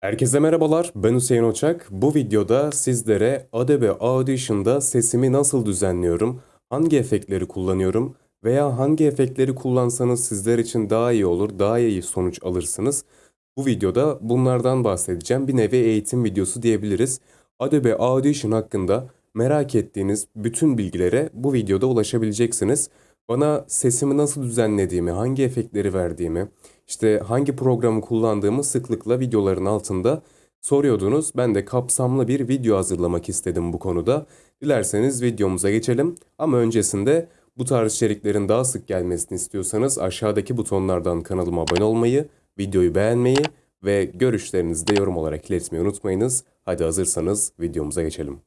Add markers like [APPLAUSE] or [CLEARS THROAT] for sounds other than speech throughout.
Herkese merhabalar, ben Hüseyin Oçak. Bu videoda sizlere Adobe Audition'da sesimi nasıl düzenliyorum, hangi efektleri kullanıyorum veya hangi efektleri kullansanız sizler için daha iyi olur, daha iyi sonuç alırsınız. Bu videoda bunlardan bahsedeceğim. Bir nevi eğitim videosu diyebiliriz. Adobe Audition hakkında merak ettiğiniz bütün bilgilere bu videoda ulaşabileceksiniz. Bana sesimi nasıl düzenlediğimi, hangi efektleri verdiğimi, işte hangi programı kullandığımı sıklıkla videoların altında soruyordunuz. Ben de kapsamlı bir video hazırlamak istedim bu konuda. Dilerseniz videomuza geçelim. Ama öncesinde bu tarz içeriklerin daha sık gelmesini istiyorsanız aşağıdaki butonlardan kanalıma abone olmayı, videoyu beğenmeyi ve görüşlerinizi de yorum olarak iletmeyi unutmayınız. Hadi hazırsanız videomuza geçelim.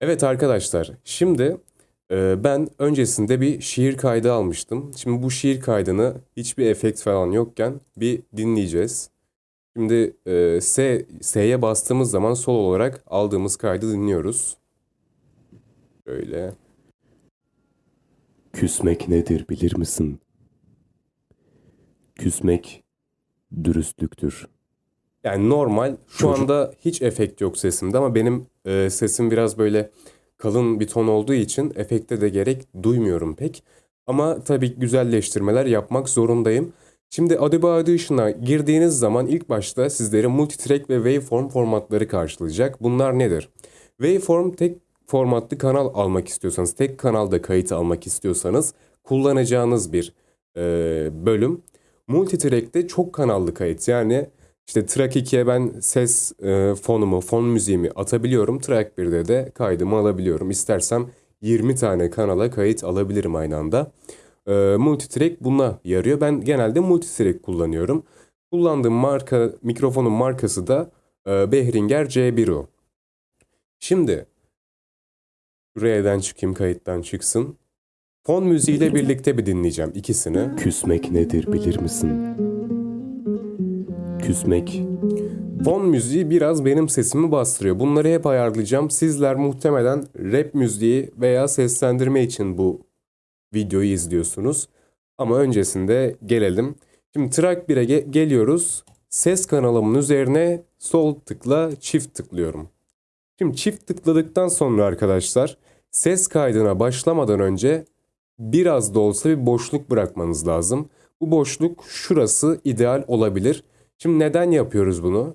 Evet arkadaşlar, şimdi ben öncesinde bir şiir kaydı almıştım. Şimdi bu şiir kaydını hiçbir efekt falan yokken bir dinleyeceğiz. Şimdi e, S, S'ye bastığımız zaman sol olarak aldığımız kaydı dinliyoruz. Böyle. Küsmek nedir bilir misin? Küsmek dürüstlüktür. Yani normal şu Çocuk- anda hiç efekt yok sesimde ama benim e, sesim biraz böyle kalın bir ton olduğu için efekte de gerek duymuyorum pek. Ama tabii güzelleştirmeler yapmak zorundayım. Şimdi Adobe Audition'a girdiğiniz zaman ilk başta sizleri multitrack ve waveform formatları karşılayacak. Bunlar nedir? Waveform tek formatlı kanal almak istiyorsanız, tek kanalda kayıt almak istiyorsanız kullanacağınız bir e, bölüm. Multitrack'te çok kanallı kayıt yani işte track 2'ye ben ses e, fonumu, fon müziğimi atabiliyorum. Track 1'de de kaydımı alabiliyorum. İstersem 20 tane kanala kayıt alabilirim aynı anda. E, multitrack buna yarıyor. Ben genelde multitrack kullanıyorum. Kullandığım marka, mikrofonun markası da e, Behringer C1O. Şimdi R'den çıkayım, kayıttan çıksın. Fon müziğiyle birlikte bir dinleyeceğim ikisini. Küsmek nedir bilir misin? Küsmek Fon müziği biraz benim sesimi bastırıyor. Bunları hep ayarlayacağım. Sizler muhtemelen rap müziği veya seslendirme için bu videoyu izliyorsunuz. Ama öncesinde gelelim. Şimdi track 1'e ge- geliyoruz. Ses kanalımın üzerine sol tıkla çift tıklıyorum. Şimdi çift tıkladıktan sonra arkadaşlar ses kaydına başlamadan önce biraz da olsa bir boşluk bırakmanız lazım. Bu boşluk şurası ideal olabilir. Şimdi neden yapıyoruz bunu?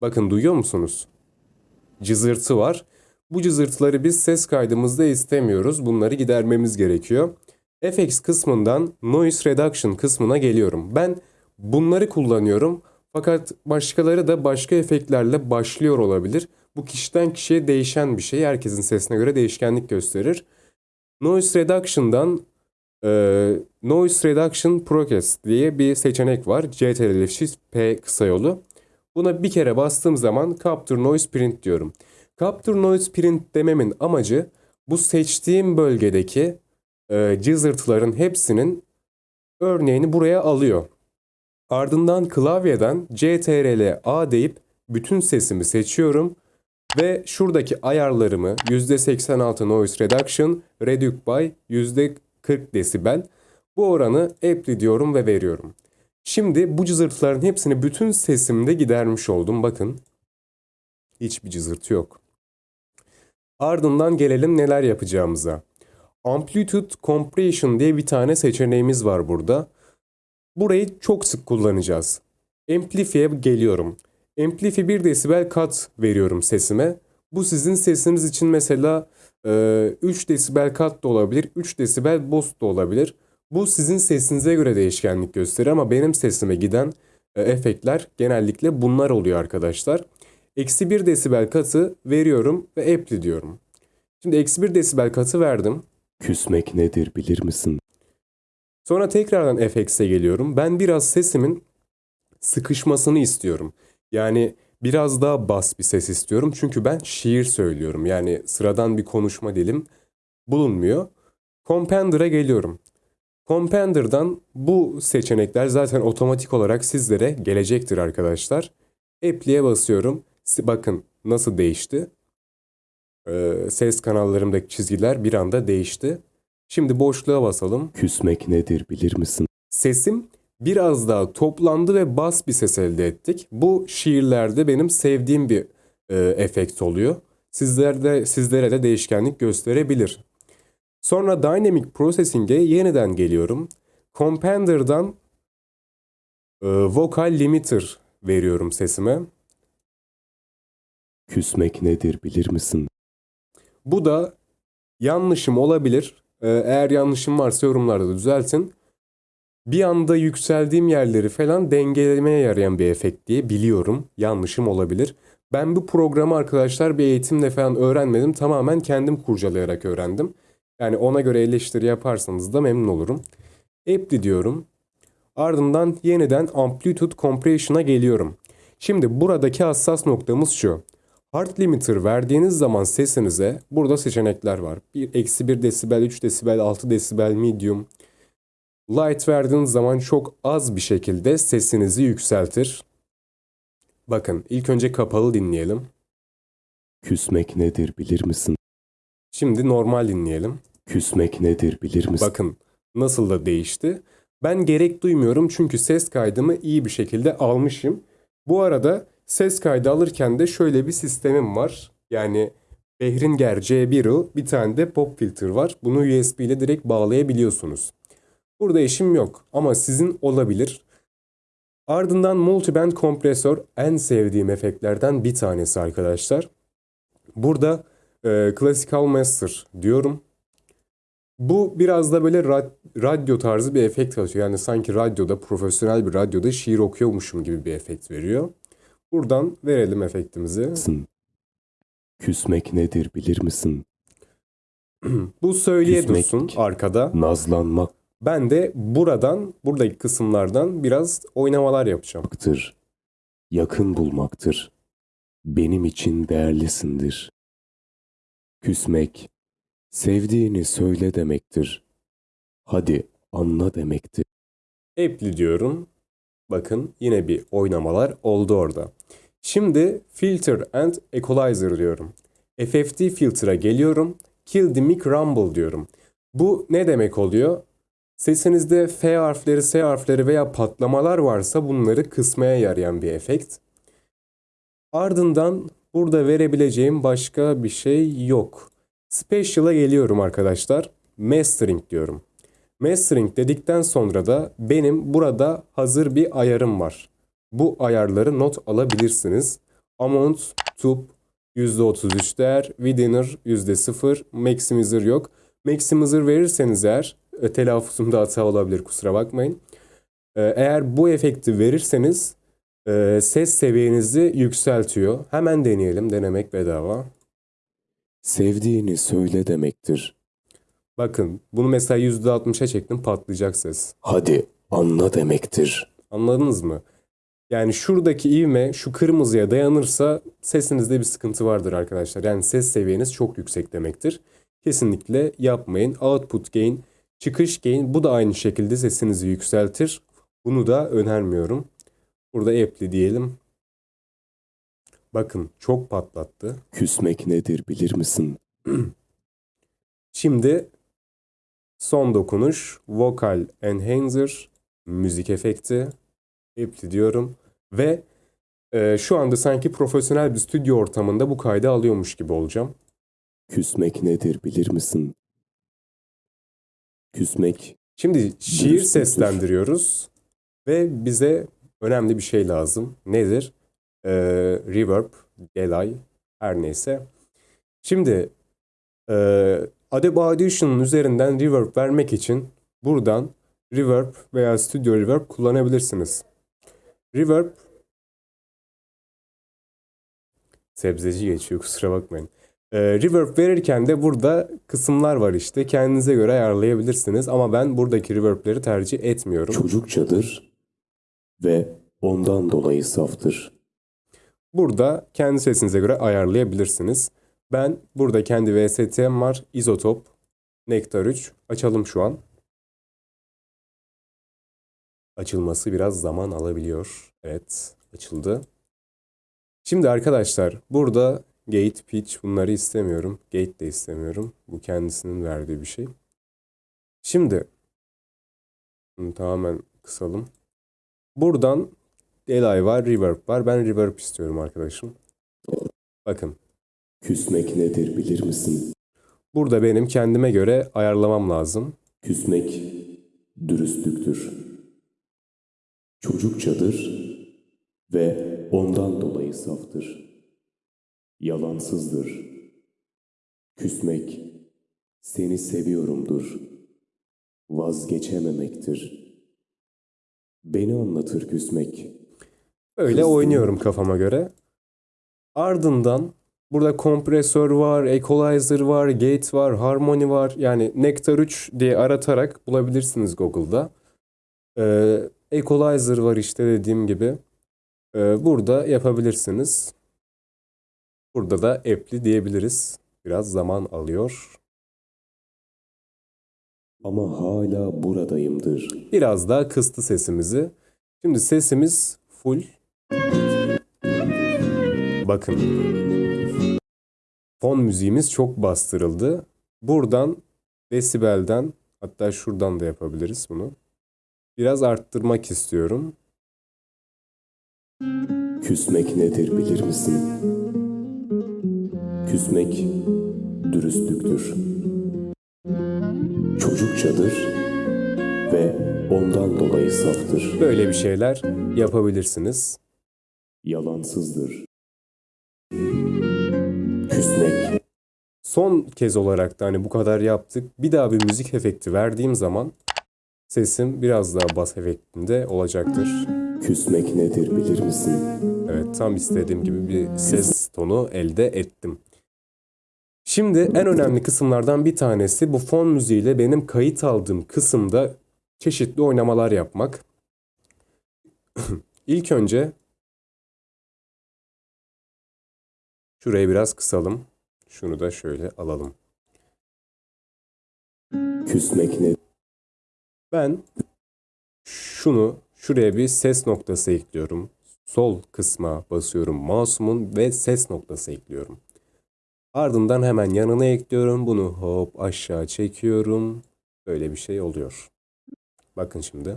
Bakın duyuyor musunuz? Cızırtı var. Bu cızırtıları biz ses kaydımızda istemiyoruz. Bunları gidermemiz gerekiyor. FX kısmından Noise Reduction kısmına geliyorum. Ben bunları kullanıyorum. Fakat başkaları da başka efektlerle başlıyor olabilir. Bu kişiden kişiye değişen bir şey. Herkesin sesine göre değişkenlik gösterir. Noise Reduction'dan e, Noise Reduction Process diye bir seçenek var. CTRL Shift P kısa yolu. Buna bir kere bastığım zaman Capture Noise Print diyorum. Capture Noise Print dememin amacı bu seçtiğim bölgedeki e, cızırtıların hepsinin örneğini buraya alıyor. Ardından klavyeden CTRL A deyip bütün sesimi seçiyorum ve şuradaki ayarlarımı %86 Noise Reduction, Reduce by %40 desibel bu oranı apply diyorum ve veriyorum. Şimdi bu cızırtıların hepsini bütün sesimde gidermiş oldum. Bakın. Hiçbir cızırtı yok. Ardından gelelim neler yapacağımıza. Amplitude Compression diye bir tane seçeneğimiz var burada. Burayı çok sık kullanacağız. Amplify'e geliyorum. Amplify 1 desibel kat veriyorum sesime. Bu sizin sesiniz için mesela 3 desibel kat da olabilir, 3 desibel boost da olabilir. Bu sizin sesinize göre değişkenlik gösterir ama benim sesime giden e, efektler genellikle bunlar oluyor arkadaşlar. Eksi 1 desibel katı veriyorum ve apply diyorum. Şimdi eksi 1 desibel katı verdim. küsmek nedir bilir misin? Sonra tekrardan FX'e geliyorum. Ben biraz sesimin sıkışmasını istiyorum. Yani biraz daha bas bir ses istiyorum. Çünkü ben şiir söylüyorum. Yani sıradan bir konuşma dilim bulunmuyor. Compender'a geliyorum. Compender'dan bu seçenekler zaten otomatik olarak sizlere gelecektir arkadaşlar. Apply'e basıyorum. Bakın nasıl değişti. Ee, ses kanallarımdaki çizgiler bir anda değişti. Şimdi boşluğa basalım. Küsmek nedir bilir misin? Sesim biraz daha toplandı ve bas bir ses elde ettik. Bu şiirlerde benim sevdiğim bir e, efekt oluyor. Sizlerde, sizlere de değişkenlik gösterebilir. Sonra Dynamic Processing'e yeniden geliyorum. Compander'dan e, Vocal Limiter veriyorum sesime. Küsmek nedir bilir misin? Bu da yanlışım olabilir. Ee, Eğer yanlışım varsa yorumlarda da düzeltin. Bir anda yükseldiğim yerleri falan dengelemeye yarayan bir efekt diye biliyorum. Yanlışım olabilir. Ben bu programı arkadaşlar bir eğitimle falan öğrenmedim. Tamamen kendim kurcalayarak öğrendim. Yani ona göre eleştiri yaparsanız da memnun olurum. Apply diyorum. Ardından yeniden Amplitude Compression'a geliyorum. Şimdi buradaki hassas noktamız şu. Hard limiter verdiğiniz zaman sesinize burada seçenekler var. 1, eksi 1 desibel, 3 desibel, 6 desibel, medium. Light verdiğiniz zaman çok az bir şekilde sesinizi yükseltir. Bakın ilk önce kapalı dinleyelim. Küsmek nedir bilir misin? Şimdi normal dinleyelim. Küsmek nedir bilir misin? Bakın nasıl da değişti. Ben gerek duymuyorum çünkü ses kaydımı iyi bir şekilde almışım. Bu arada ses kaydı alırken de şöyle bir sistemim var. Yani Behringer C1'u bir tane de pop filter var. Bunu USB ile direkt bağlayabiliyorsunuz. Burada işim yok ama sizin olabilir. Ardından multiband kompresör en sevdiğim efektlerden bir tanesi arkadaşlar. Burada e, Classical Master diyorum. Bu biraz da böyle rad- radyo tarzı bir efekt katıyor. Yani sanki radyoda, profesyonel bir radyoda şiir okuyormuşum gibi bir efekt veriyor. Buradan verelim efektimizi. Küsmek nedir bilir misin? [CLEARS THROAT] Bu söyleye Küsmek. dursun arkada. Nazlanmaktır. Ben de buradan, buradaki kısımlardan biraz oynamalar yapacağım. Yakın bulmaktır. Benim için değerlisindir. Küsmek, sevdiğini söyle demektir. Hadi anla demektir. Apply diyorum. Bakın yine bir oynamalar oldu orada. Şimdi Filter and Equalizer diyorum. FFT filter'a geliyorum. Kill the mic rumble diyorum. Bu ne demek oluyor? Sesinizde F harfleri, S harfleri veya patlamalar varsa bunları kısmaya yarayan bir efekt. Ardından burada verebileceğim başka bir şey yok. Special'a geliyorum arkadaşlar. Mastering diyorum. Mastering dedikten sonra da benim burada hazır bir ayarım var. Bu ayarları not alabilirsiniz. Amount, tube, %33 değer, Withinner %0, Maximizer yok. Maximizer verirseniz eğer, e, telaffuzumda hata olabilir kusura bakmayın. E, Eğer bu efekti verirseniz e, ses seviyenizi yükseltiyor. Hemen deneyelim, denemek bedava. Sevdiğini söyle demektir. Bakın bunu mesela %60'a çektim patlayacak ses. Hadi anla demektir. Anladınız mı? Yani şuradaki ivme şu kırmızıya dayanırsa sesinizde bir sıkıntı vardır arkadaşlar. Yani ses seviyeniz çok yüksek demektir. Kesinlikle yapmayın. Output gain, çıkış gain bu da aynı şekilde sesinizi yükseltir. Bunu da önermiyorum. Burada apply diyelim. Bakın çok patlattı. Küsmek nedir bilir misin? [CLEARS THROAT] Şimdi son dokunuş Vocal Enhancer müzik efekti Apply diyorum ve e, şu anda sanki profesyonel bir stüdyo ortamında bu kaydı alıyormuş gibi olacağım. Küsmek nedir bilir misin? Küsmek Şimdi şiir Dürüstlüktür. seslendiriyoruz ve bize önemli bir şey lazım. Nedir? E, reverb, delay, her neyse. Şimdi e, Adobe Audition'ın üzerinden reverb vermek için buradan reverb veya studio reverb kullanabilirsiniz. Reverb sebzeci geçiyor kusura bakmayın. Ee, reverb verirken de burada kısımlar var işte. Kendinize göre ayarlayabilirsiniz ama ben buradaki reverbleri tercih etmiyorum. çocukçadır ve ondan dolayı saftır. Burada kendi sesinize göre ayarlayabilirsiniz. Ben burada kendi VST'm var. Izotop, Nektar 3. Açalım şu an. Açılması biraz zaman alabiliyor. Evet, açıldı. Şimdi arkadaşlar burada gate, pitch bunları istemiyorum. Gate de istemiyorum. Bu kendisinin verdiği bir şey. Şimdi Bunu tamamen kısalım. Buradan delay var, reverb var. Ben reverb istiyorum arkadaşım. Bakın. Küsmek nedir bilir misin? Burada benim kendime göre ayarlamam lazım. Küsmek dürüstlüktür. Çocukçadır ve ondan dolayı saftır. Yalansızdır. Küsmek seni seviyorumdur. Vazgeçememektir. Beni anlatır küsmek. Öyle Hızlı. oynuyorum kafama göre. Ardından burada kompresör var, equalizer var, gate var, harmony var. Yani Nectar 3 diye aratarak bulabilirsiniz Google'da. Ee, equalizer var işte dediğim gibi. Ee, burada yapabilirsiniz. Burada da app'li diyebiliriz. Biraz zaman alıyor. Ama hala buradayımdır. Biraz daha kıstı sesimizi. Şimdi sesimiz full. Bakın. Fon müziğimiz çok bastırıldı. Buradan desibelden hatta şuradan da yapabiliriz bunu. Biraz arttırmak istiyorum. Küsmek nedir bilir misin? Küsmek dürüstlüktür. Çocukçadır ve ondan dolayı saftır. Böyle bir şeyler yapabilirsiniz. Yalansızdır. Küsmek Son kez olarak da hani bu kadar yaptık. Bir daha bir müzik efekti verdiğim zaman sesim biraz daha bas efektinde olacaktır. Küsmek nedir bilir misin? Evet, tam istediğim gibi bir ses tonu elde ettim. Şimdi en önemli kısımlardan bir tanesi bu fon müziğiyle benim kayıt aldığım kısımda çeşitli oynamalar yapmak. [CLEARS THROAT] İlk önce şurayı biraz kısalım. Şunu da şöyle alalım. Küsmek ne? Ben şunu şuraya bir ses noktası ekliyorum. Sol kısma basıyorum mouse'umun ve ses noktası ekliyorum. Ardından hemen yanına ekliyorum. Bunu hop aşağı çekiyorum. Böyle bir şey oluyor. Bakın şimdi.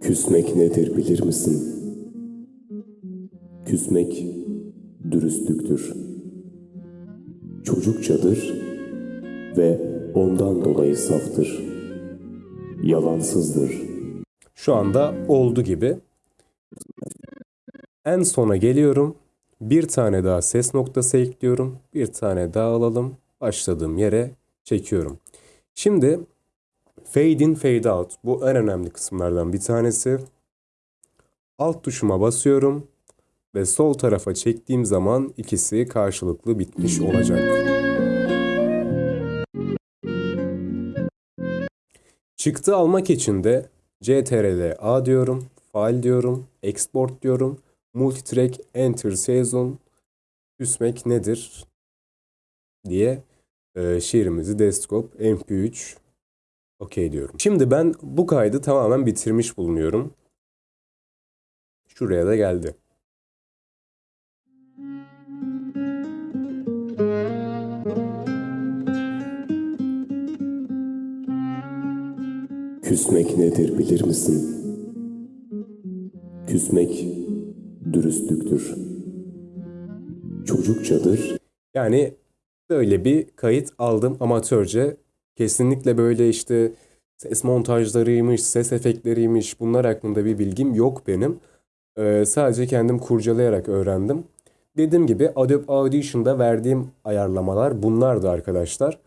Küsmek nedir bilir misin? Küsmek dürüstlüktür. Çocukçadır ve ondan dolayı saftır. Yalansızdır. Şu anda oldu gibi. En sona geliyorum. Bir tane daha ses noktası ekliyorum. Bir tane daha alalım. Başladığım yere çekiyorum. Şimdi fade in fade out. Bu en önemli kısımlardan bir tanesi. Alt tuşuma basıyorum ve sol tarafa çektiğim zaman ikisi karşılıklı bitmiş olacak. Çıktı almak için de CTRL A diyorum, file diyorum, export diyorum, multitrack enter season küsmek nedir diye e, şiirimizi desktop mp3 okey diyorum. Şimdi ben bu kaydı tamamen bitirmiş bulunuyorum. Şuraya da geldi. Küsmek nedir bilir misin? Küsmek dürüstlüktür. Çocukçadır Yani böyle bir kayıt aldım amatörce. Kesinlikle böyle işte ses montajlarıymış, ses efektleriymiş bunlar hakkında bir bilgim yok benim. Ee, sadece kendim kurcalayarak öğrendim. Dediğim gibi Adobe Audition'da verdiğim ayarlamalar bunlardı arkadaşlar.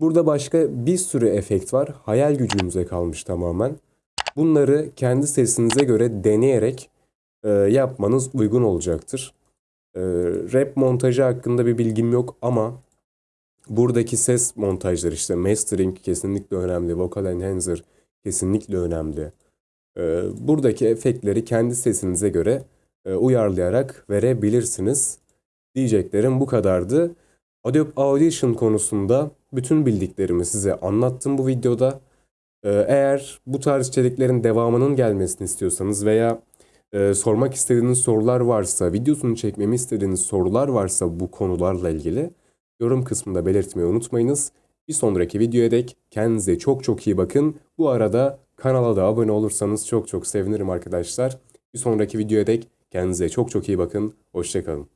Burada başka bir sürü efekt var. Hayal gücünüze kalmış tamamen. Bunları kendi sesinize göre deneyerek e, yapmanız uygun olacaktır. Ee, rap montajı hakkında bir bilgim yok ama buradaki ses montajları işte mastering kesinlikle önemli, vocal enhancer kesinlikle önemli. Ee, buradaki efektleri kendi sesinize göre e, uyarlayarak verebilirsiniz. Diyeceklerim bu kadardı. Adobe Audition konusunda bütün bildiklerimi size anlattım bu videoda. Eğer bu tarz içeriklerin devamının gelmesini istiyorsanız veya e, sormak istediğiniz sorular varsa, videosunu çekmemi istediğiniz sorular varsa bu konularla ilgili yorum kısmında belirtmeyi unutmayınız. Bir sonraki videoya dek kendinize çok çok iyi bakın. Bu arada kanala da abone olursanız çok çok sevinirim arkadaşlar. Bir sonraki videoya dek kendinize çok çok iyi bakın. Hoşçakalın.